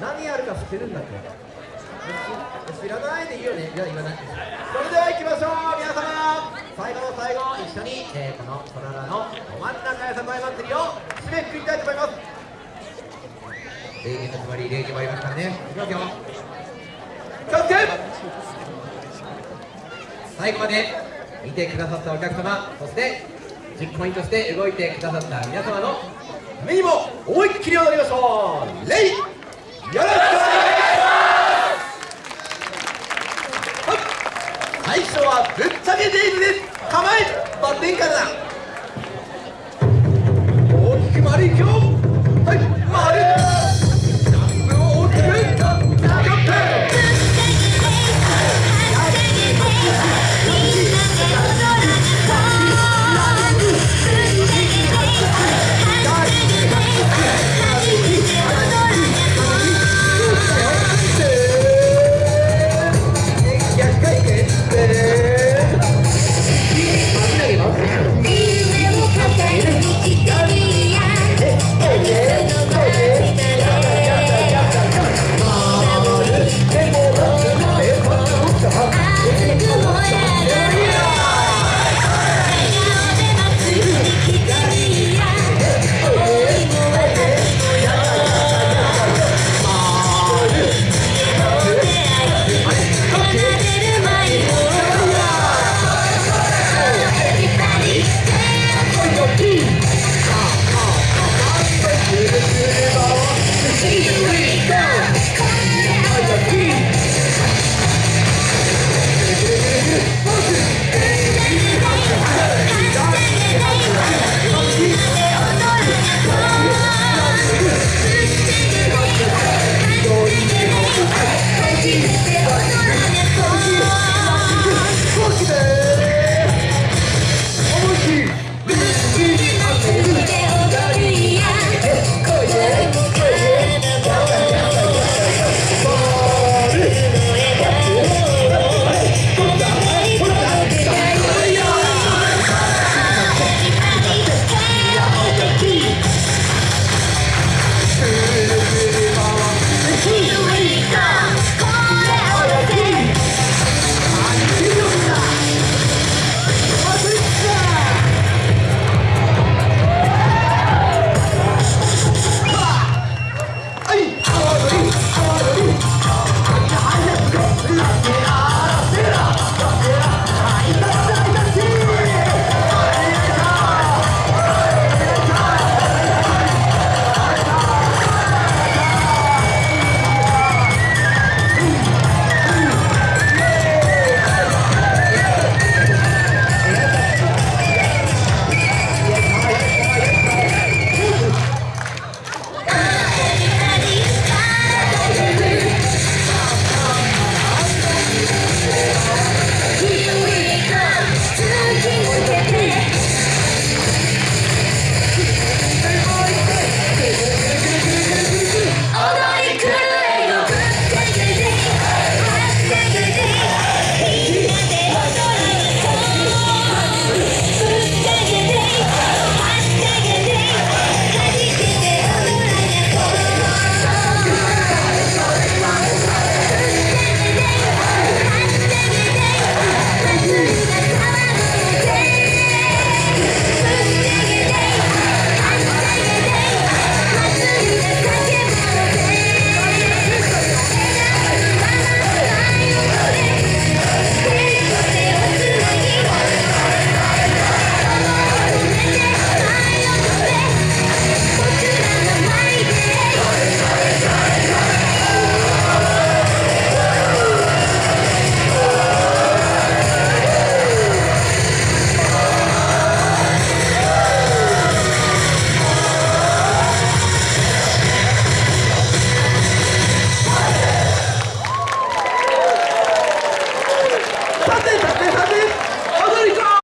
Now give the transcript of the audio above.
何やるか知ってるんだって知らないでいいよね。じゃあ言わないそれでは行きましょう皆様。最後の最後一緒に、えー、このトララのど真ん中やさこい祭りを締めくくりたいと思います。礼儀の決まり礼儀もありますからね。いきますよ。気をつけ最後まで見てくださったお客様そして実行員として動いてくださった皆様の目にも思いっきり踊りましょう。レイよろしくお願いします。はい。最初はぶっちゃけデイズです。構えバッテンから。だ大きく丸い今日